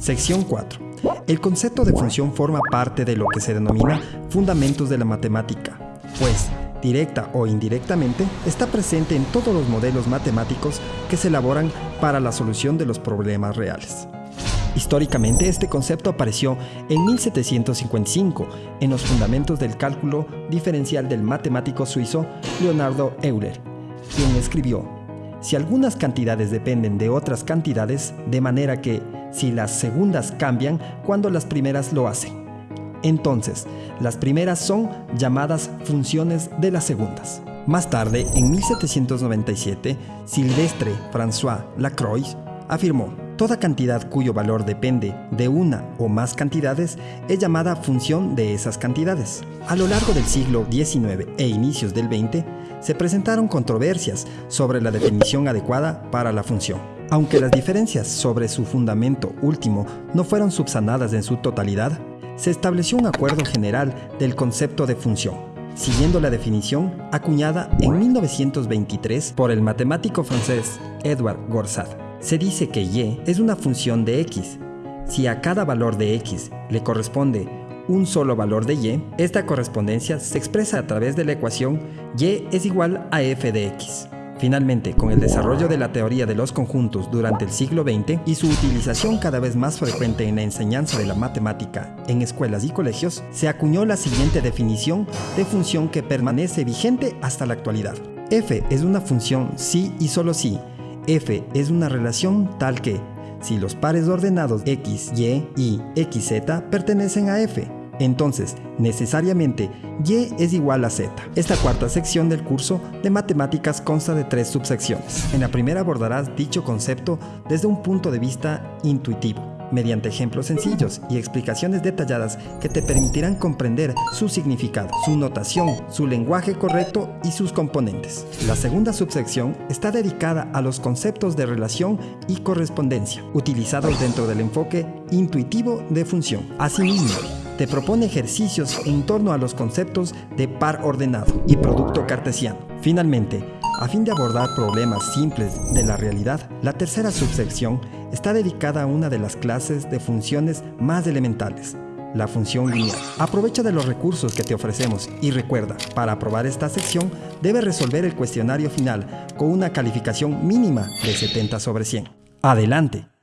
Sección 4. El concepto de función forma parte de lo que se denomina fundamentos de la matemática, pues, directa o indirectamente, está presente en todos los modelos matemáticos que se elaboran para la solución de los problemas reales. Históricamente, este concepto apareció en 1755 en los fundamentos del cálculo diferencial del matemático suizo Leonardo Euler, quien escribió, si algunas cantidades dependen de otras cantidades, de manera que si las segundas cambian cuando las primeras lo hacen. Entonces, las primeras son llamadas funciones de las segundas. Más tarde, en 1797, Silvestre François Lacroix afirmó, toda cantidad cuyo valor depende de una o más cantidades es llamada función de esas cantidades. A lo largo del siglo XIX e inicios del XX, se presentaron controversias sobre la definición adecuada para la función. Aunque las diferencias sobre su fundamento último no fueron subsanadas en su totalidad, se estableció un acuerdo general del concepto de función, siguiendo la definición acuñada en 1923 por el matemático francés Edouard Gorsat. Se dice que y es una función de x. Si a cada valor de x le corresponde un solo valor de y, esta correspondencia se expresa a través de la ecuación y es igual a f de x. Finalmente, con el desarrollo de la teoría de los conjuntos durante el siglo XX y su utilización cada vez más frecuente en la enseñanza de la matemática en escuelas y colegios, se acuñó la siguiente definición de función que permanece vigente hasta la actualidad. f es una función si y solo si. f es una relación tal que, si los pares ordenados x, y y xz pertenecen a f, entonces, necesariamente, y es igual a z. Esta cuarta sección del curso de matemáticas consta de tres subsecciones. En la primera abordarás dicho concepto desde un punto de vista intuitivo mediante ejemplos sencillos y explicaciones detalladas que te permitirán comprender su significado, su notación, su lenguaje correcto y sus componentes. La segunda subsección está dedicada a los conceptos de relación y correspondencia, utilizados dentro del enfoque intuitivo de función. Asimismo, te propone ejercicios en torno a los conceptos de par ordenado y producto cartesiano. Finalmente, a fin de abordar problemas simples de la realidad, la tercera subsección está dedicada a una de las clases de funciones más elementales, la función lineal. Aprovecha de los recursos que te ofrecemos y recuerda, para aprobar esta sección, debes resolver el cuestionario final con una calificación mínima de 70 sobre 100. ¡Adelante!